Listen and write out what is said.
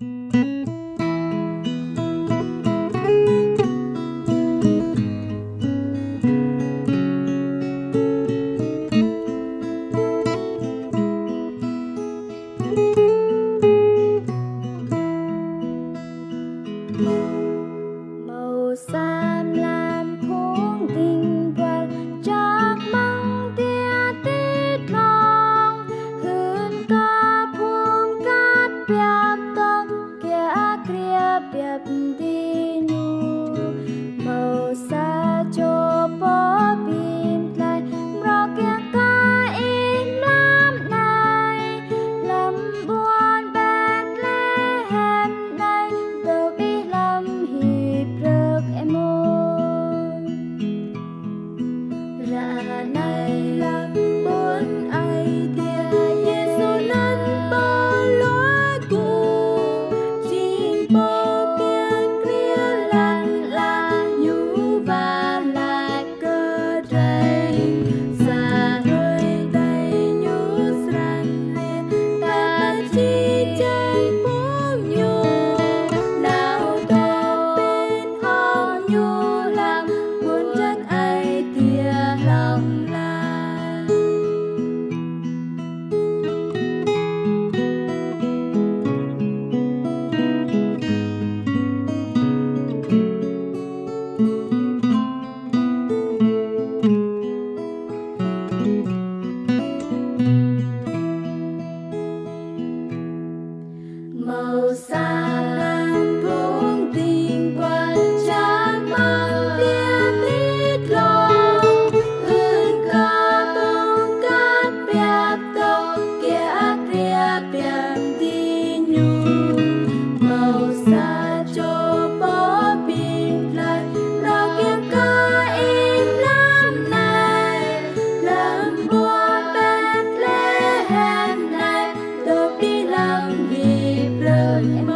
em ơi